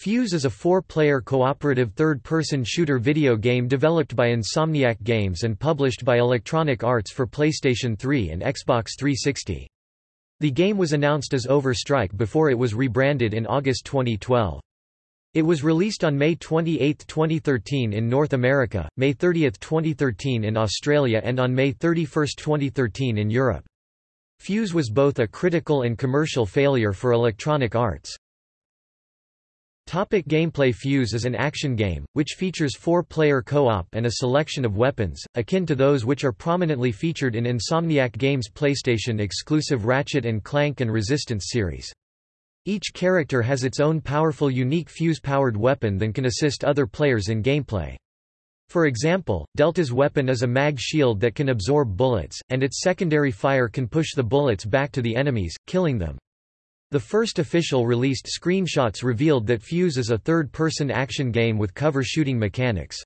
Fuse is a four-player cooperative third-person shooter video game developed by Insomniac Games and published by Electronic Arts for PlayStation 3 and Xbox 360. The game was announced as Overstrike before it was rebranded in August 2012. It was released on May 28, 2013 in North America, May 30, 2013 in Australia and on May 31, 2013 in Europe. Fuse was both a critical and commercial failure for Electronic Arts. Topic gameplay Fuse is an action game, which features four-player co-op and a selection of weapons, akin to those which are prominently featured in Insomniac Games' PlayStation-exclusive Ratchet & Clank and Resistance series. Each character has its own powerful unique Fuse-powered weapon that can assist other players in gameplay. For example, Delta's weapon is a mag shield that can absorb bullets, and its secondary fire can push the bullets back to the enemies, killing them. The first official released screenshots revealed that Fuse is a third-person action game with cover shooting mechanics.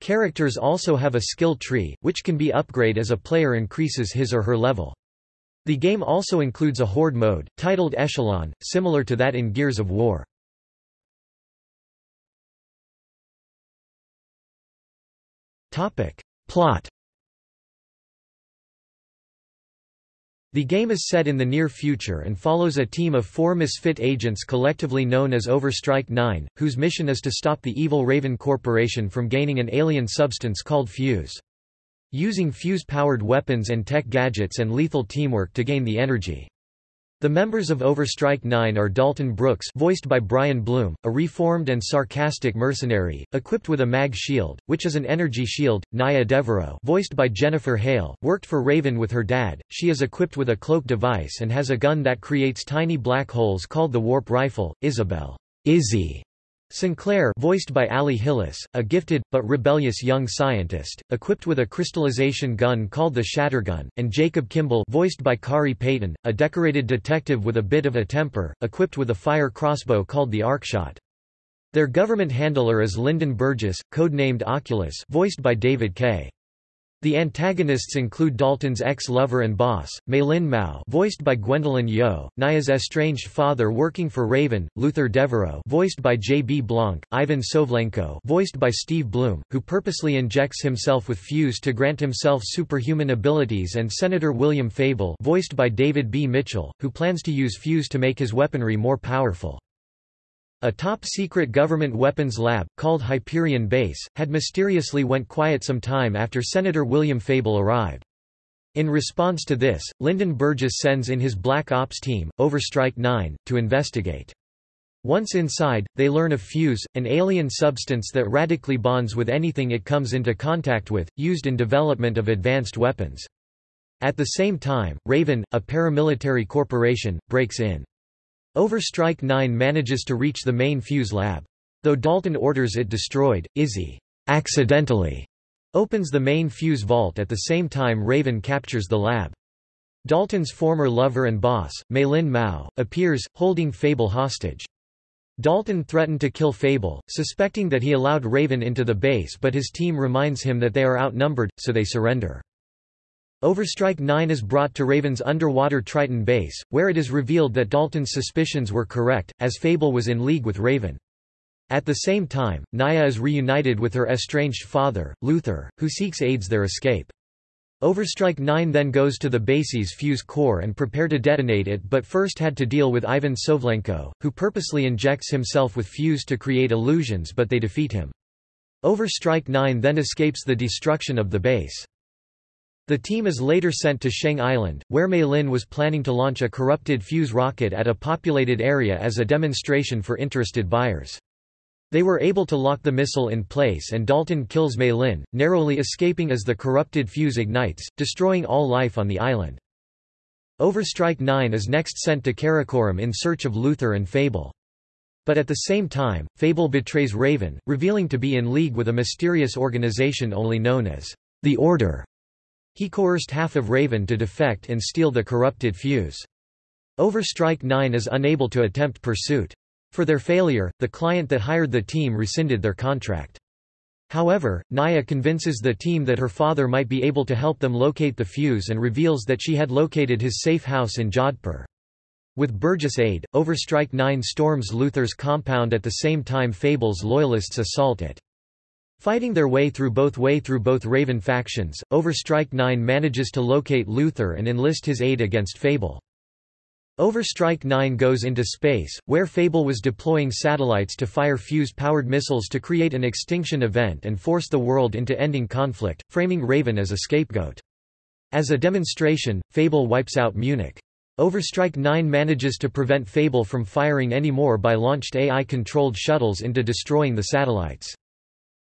Characters also have a skill tree, which can be upgraded as a player increases his or her level. The game also includes a horde mode, titled Echelon, similar to that in Gears of War. Plot The game is set in the near future and follows a team of four misfit agents collectively known as Overstrike 9, whose mission is to stop the evil Raven Corporation from gaining an alien substance called Fuse. Using Fuse-powered weapons and tech gadgets and lethal teamwork to gain the energy. The members of Overstrike 9 are Dalton Brooks voiced by Brian Bloom, a reformed and sarcastic mercenary, equipped with a mag shield, which is an energy shield, Naya Devereaux voiced by Jennifer Hale, worked for Raven with her dad, she is equipped with a cloak device and has a gun that creates tiny black holes called the warp rifle, Isabel. Izzy Sinclair voiced by Ali Hillis, a gifted, but rebellious young scientist, equipped with a crystallization gun called the Shattergun, and Jacob Kimble voiced by Khary Payton, a decorated detective with a bit of a temper, equipped with a fire crossbow called the Arcshot. Their government handler is Lyndon Burgess, codenamed Oculus voiced by David Kaye. The antagonists include Dalton's ex-lover and boss, Mei Lin Mao voiced by Gwendoline Yeo, Naya's estranged father working for Raven, Luther Devereaux voiced by J. B. Blanc, Ivan Sovlenko voiced by Steve Blum, who purposely injects himself with Fuse to grant himself superhuman abilities and Senator William Fable voiced by David B. Mitchell, who plans to use Fuse to make his weaponry more powerful. A top-secret government weapons lab, called Hyperion Base, had mysteriously went quiet some time after Senator William Fable arrived. In response to this, Lyndon Burgess sends in his Black Ops team, Overstrike 9, to investigate. Once inside, they learn of Fuse, an alien substance that radically bonds with anything it comes into contact with, used in development of advanced weapons. At the same time, Raven, a paramilitary corporation, breaks in. Overstrike 9 manages to reach the main fuse lab. Though Dalton orders it destroyed, Izzy accidentally opens the main fuse vault at the same time Raven captures the lab. Dalton's former lover and boss, Mei Lin Mao, appears, holding Fable hostage. Dalton threatened to kill Fable, suspecting that he allowed Raven into the base but his team reminds him that they are outnumbered, so they surrender. Overstrike 9 is brought to Raven's underwater Triton base, where it is revealed that Dalton's suspicions were correct, as Fable was in league with Raven. At the same time, Naya is reunited with her estranged father, Luther, who seeks aids their escape. Overstrike 9 then goes to the base's fuse core and prepare to detonate it but first had to deal with Ivan Sovlenko, who purposely injects himself with fuse to create illusions but they defeat him. Overstrike 9 then escapes the destruction of the base. The team is later sent to Sheng Island, where Mei Lin was planning to launch a corrupted fuse rocket at a populated area as a demonstration for interested buyers. They were able to lock the missile in place and Dalton kills Mei Lin, narrowly escaping as the corrupted fuse ignites, destroying all life on the island. Overstrike 9 is next sent to Karakoram in search of Luther and Fable. But at the same time, Fable betrays Raven, revealing to be in league with a mysterious organization only known as the Order. He coerced half of Raven to defect and steal the corrupted fuse. Overstrike 9 is unable to attempt pursuit. For their failure, the client that hired the team rescinded their contract. However, Naya convinces the team that her father might be able to help them locate the fuse and reveals that she had located his safe house in Jodhpur. With Burgess' aid, Overstrike 9 storms Luther's compound at the same time Fable's loyalists assault it. Fighting their way through both way through both Raven factions, Overstrike 9 manages to locate Luther and enlist his aid against Fable. Overstrike 9 goes into space, where Fable was deploying satellites to fire fuse-powered missiles to create an extinction event and force the world into ending conflict, framing Raven as a scapegoat. As a demonstration, Fable wipes out Munich. Overstrike 9 manages to prevent Fable from firing any more by launched AI-controlled shuttles into destroying the satellites.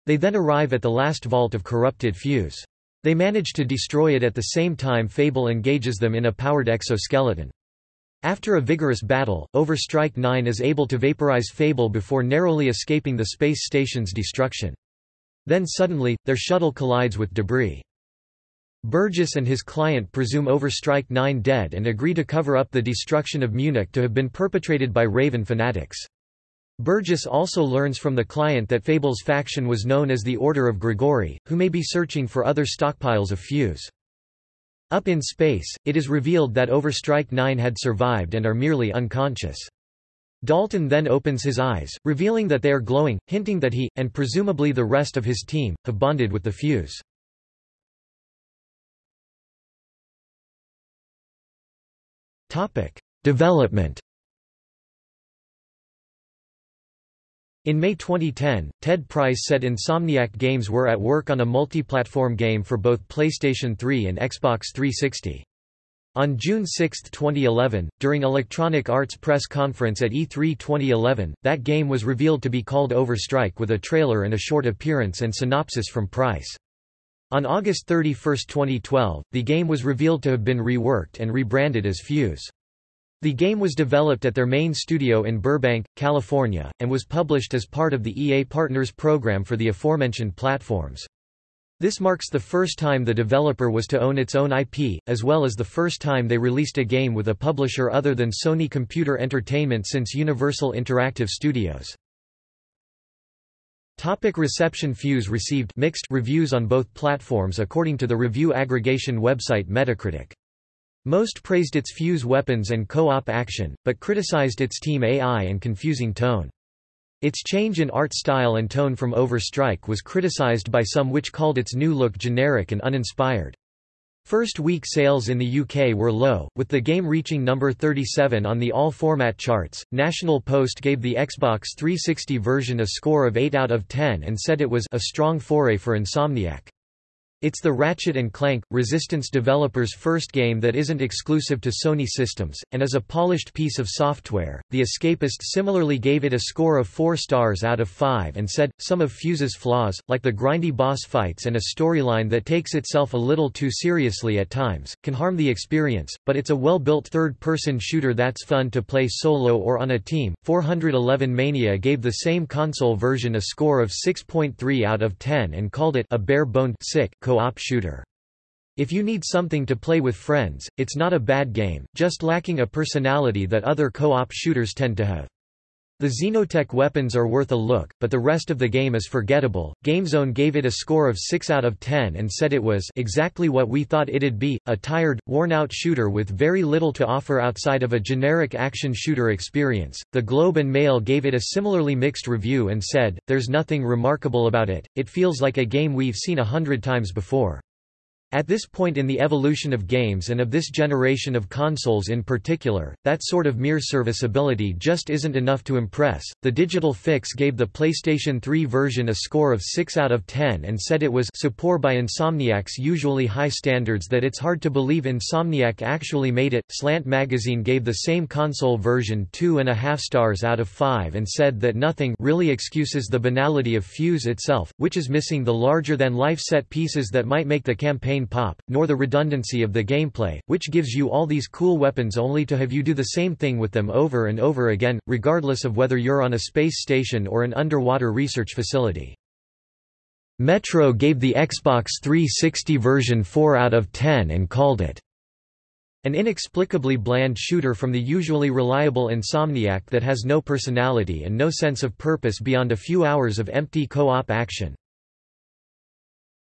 They then arrive at the last vault of corrupted Fuse. They manage to destroy it at the same time Fable engages them in a powered exoskeleton. After a vigorous battle, Overstrike 9 is able to vaporize Fable before narrowly escaping the space station's destruction. Then suddenly, their shuttle collides with debris. Burgess and his client presume Overstrike 9 dead and agree to cover up the destruction of Munich to have been perpetrated by Raven fanatics. Burgess also learns from the client that Fable's faction was known as the Order of Grigori, who may be searching for other stockpiles of fuse. Up in space, it is revealed that Overstrike 9 had survived and are merely unconscious. Dalton then opens his eyes, revealing that they are glowing, hinting that he, and presumably the rest of his team, have bonded with the fuse. Development In May 2010, Ted Price said Insomniac Games were at work on a multi-platform game for both PlayStation 3 and Xbox 360. On June 6, 2011, during Electronic Arts press conference at E3 2011, that game was revealed to be called Overstrike with a trailer and a short appearance and synopsis from Price. On August 31, 2012, the game was revealed to have been reworked and rebranded as Fuse. The game was developed at their main studio in Burbank, California, and was published as part of the EA Partners program for the aforementioned platforms. This marks the first time the developer was to own its own IP, as well as the first time they released a game with a publisher other than Sony Computer Entertainment since Universal Interactive Studios. Topic reception Fuse received mixed reviews on both platforms according to the review aggregation website Metacritic. Most praised its Fuse weapons and co-op action, but criticized its team AI and confusing tone. Its change in art style and tone from Overstrike was criticized by some which called its new look generic and uninspired. First week sales in the UK were low, with the game reaching number 37 on the all-format charts. National Post gave the Xbox 360 version a score of 8 out of 10 and said it was a strong foray for Insomniac. It's the Ratchet & Clank, Resistance developers' first game that isn't exclusive to Sony systems, and is a polished piece of software. The Escapist similarly gave it a score of 4 stars out of 5 and said, some of Fuse's flaws, like the grindy boss fights and a storyline that takes itself a little too seriously at times, can harm the experience, but it's a well-built third-person shooter that's fun to play solo or on a team. 411 Mania gave the same console version a score of 6.3 out of 10 and called it a bare-boned sick co-op shooter. If you need something to play with friends, it's not a bad game, just lacking a personality that other co-op shooters tend to have. The Xenotech weapons are worth a look, but the rest of the game is forgettable. GameZone gave it a score of 6 out of 10 and said it was exactly what we thought it'd be, a tired, worn-out shooter with very little to offer outside of a generic action shooter experience. The Globe and Mail gave it a similarly mixed review and said, there's nothing remarkable about it, it feels like a game we've seen a hundred times before. At this point in the evolution of games and of this generation of consoles in particular, that sort of mere serviceability just isn't enough to impress. The Digital Fix gave the PlayStation 3 version a score of 6 out of 10 and said it was so poor by Insomniac's usually high standards that it's hard to believe Insomniac actually made it. Slant Magazine gave the same console version 2.5 stars out of 5 and said that nothing really excuses the banality of Fuse itself, which is missing the larger than life set pieces that might make the campaign pop, nor the redundancy of the gameplay, which gives you all these cool weapons only to have you do the same thing with them over and over again, regardless of whether you're on a space station or an underwater research facility. Metro gave the Xbox 360 version 4 out of 10 and called it an inexplicably bland shooter from the usually reliable Insomniac that has no personality and no sense of purpose beyond a few hours of empty co-op action.